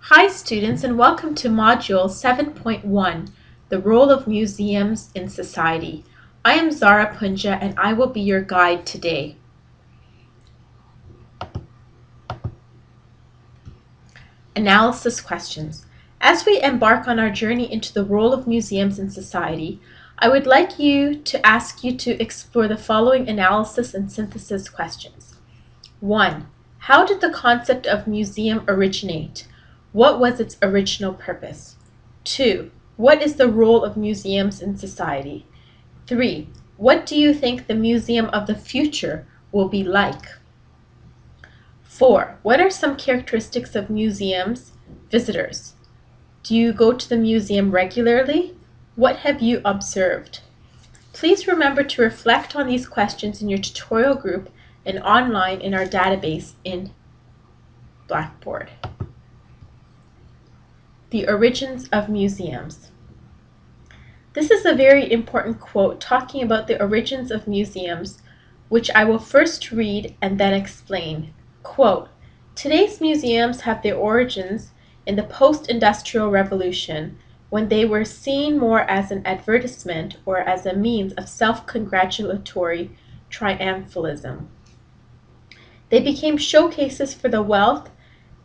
Hi students and welcome to Module 7.1, The Role of Museums in Society. I am Zara Punja and I will be your guide today. Analysis questions. As we embark on our journey into the role of museums in society, I would like you to ask you to explore the following analysis and synthesis questions. 1. How did the concept of museum originate? What was its original purpose? 2. What is the role of museums in society? 3. What do you think the museum of the future will be like? 4. What are some characteristics of museums visitors? Do you go to the museum regularly? What have you observed? Please remember to reflect on these questions in your tutorial group and online in our database in Blackboard. The Origins of Museums. This is a very important quote talking about the origins of museums, which I will first read and then explain. Quote, Today's museums have their origins in the post-industrial revolution when they were seen more as an advertisement or as a means of self-congratulatory triumphalism. They became showcases for the wealth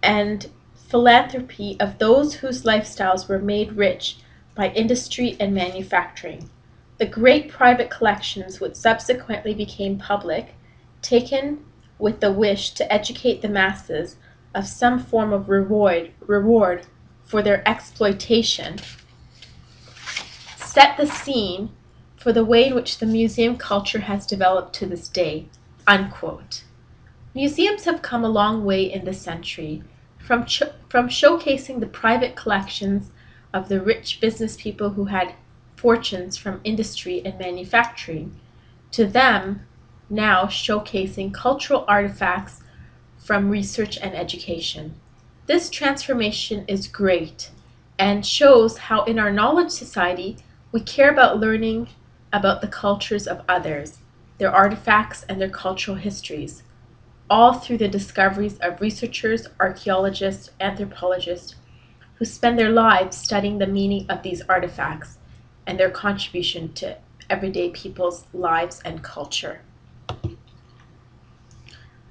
and philanthropy of those whose lifestyles were made rich by industry and manufacturing. The great private collections which subsequently became public, taken with the wish to educate the masses of some form of reward, reward for their exploitation, set the scene for the way in which the museum culture has developed to this day. Unquote. Museums have come a long way in this century, from, from showcasing the private collections of the rich business people who had fortunes from industry and manufacturing, to them now showcasing cultural artifacts from research and education. This transformation is great and shows how in our knowledge society we care about learning about the cultures of others, their artifacts and their cultural histories all through the discoveries of researchers, archaeologists, anthropologists, who spend their lives studying the meaning of these artifacts and their contribution to everyday people's lives and culture.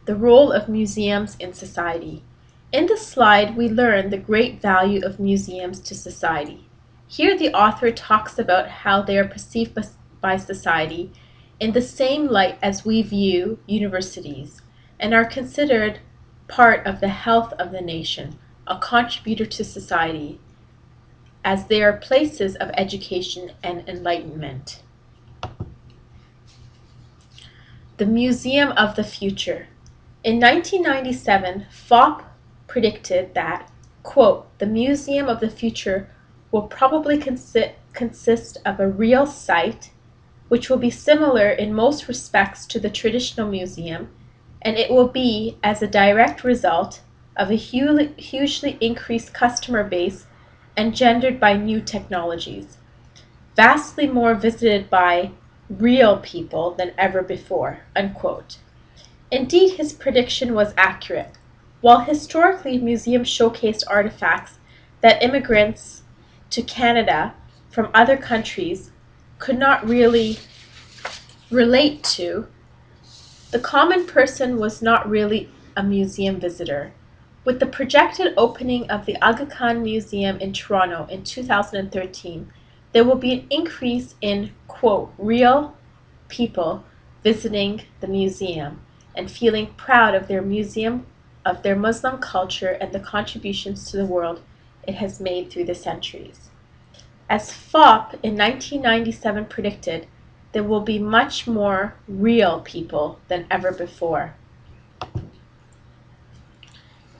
The role of museums in society. In this slide, we learn the great value of museums to society. Here the author talks about how they are perceived by society in the same light as we view universities, and are considered part of the health of the nation, a contributor to society, as they are places of education and enlightenment. The Museum of the Future. In 1997, Fopp predicted that, quote, the Museum of the Future will probably consi consist of a real site, which will be similar in most respects to the traditional museum, and it will be as a direct result of a hugely increased customer base engendered by new technologies, vastly more visited by real people than ever before. Unquote. Indeed, his prediction was accurate. While historically museums showcased artifacts that immigrants to Canada from other countries could not really relate to, the common person was not really a museum visitor. With the projected opening of the Aga Khan Museum in Toronto in 2013, there will be an increase in, quote, real people visiting the museum and feeling proud of their museum, of their Muslim culture and the contributions to the world it has made through the centuries. As Fopp in 1997 predicted, there will be much more real people than ever before.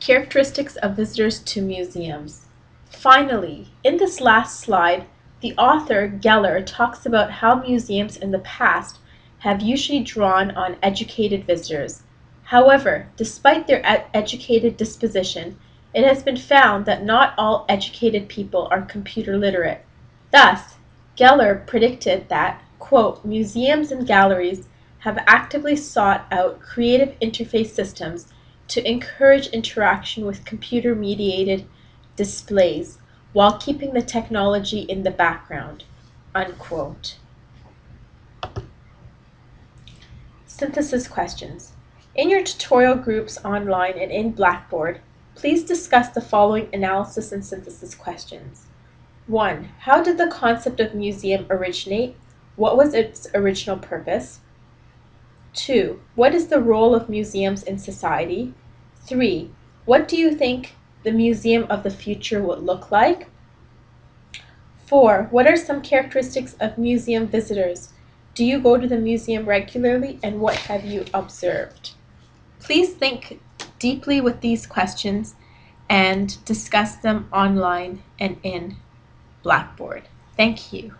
Characteristics of visitors to museums. Finally, in this last slide, the author, Geller, talks about how museums in the past have usually drawn on educated visitors. However, despite their ed educated disposition, it has been found that not all educated people are computer literate. Thus, Geller predicted that quote, museums and galleries have actively sought out creative interface systems to encourage interaction with computer-mediated displays while keeping the technology in the background. Unquote. Synthesis questions. In your tutorial groups online and in Blackboard, please discuss the following analysis and synthesis questions. 1. How did the concept of museum originate? What was its original purpose? 2. What is the role of museums in society? 3. What do you think the museum of the future would look like? 4. What are some characteristics of museum visitors? Do you go to the museum regularly and what have you observed? Please think deeply with these questions and discuss them online and in Blackboard. Thank you.